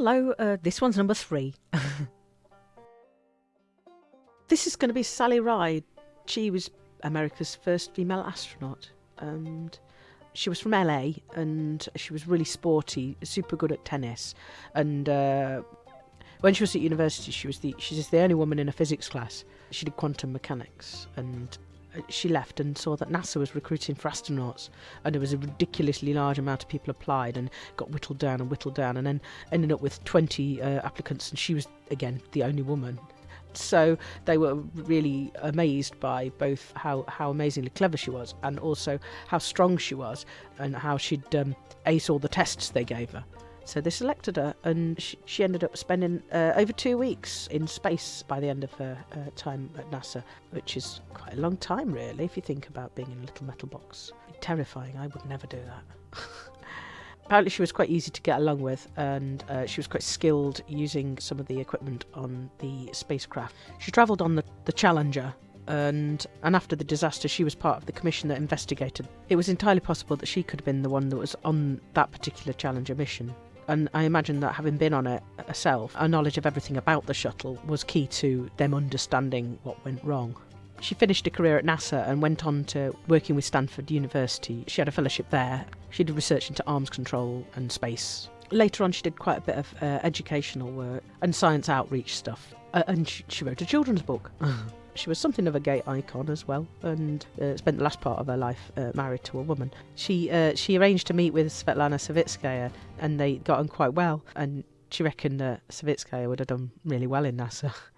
Hello, uh, this one's number three. this is going to be Sally Ride. She was America's first female astronaut. And she was from LA and she was really sporty, super good at tennis. And uh, when she was at university, she was the she's the only woman in a physics class. She did quantum mechanics and she left and saw that NASA was recruiting for astronauts, and there was a ridiculously large amount of people applied, and got whittled down and whittled down, and then ended up with 20 uh, applicants, and she was again the only woman. So they were really amazed by both how, how amazingly clever she was, and also how strong she was, and how she'd um, ace all the tests they gave her. So they selected her, and she, she ended up spending uh, over two weeks in space by the end of her uh, time at NASA, which is quite a long time, really, if you think about being in a little metal box. Terrifying, I would never do that. Apparently, she was quite easy to get along with, and uh, she was quite skilled using some of the equipment on the spacecraft. She travelled on the, the Challenger, and and after the disaster she was part of the commission that investigated it was entirely possible that she could have been the one that was on that particular challenger mission and I imagine that having been on it herself, her knowledge of everything about the shuttle was key to them understanding what went wrong. She finished a career at NASA and went on to working with Stanford University. She had a fellowship there. She did research into arms control and space. Later on, she did quite a bit of uh, educational work and science outreach stuff. Uh, and she, she wrote a children's book. She was something of a gay icon as well, and uh, spent the last part of her life uh, married to a woman. She uh, she arranged to meet with Svetlana Savitskaya, and they got on quite well. And she reckoned that Savitskaya would have done really well in NASA.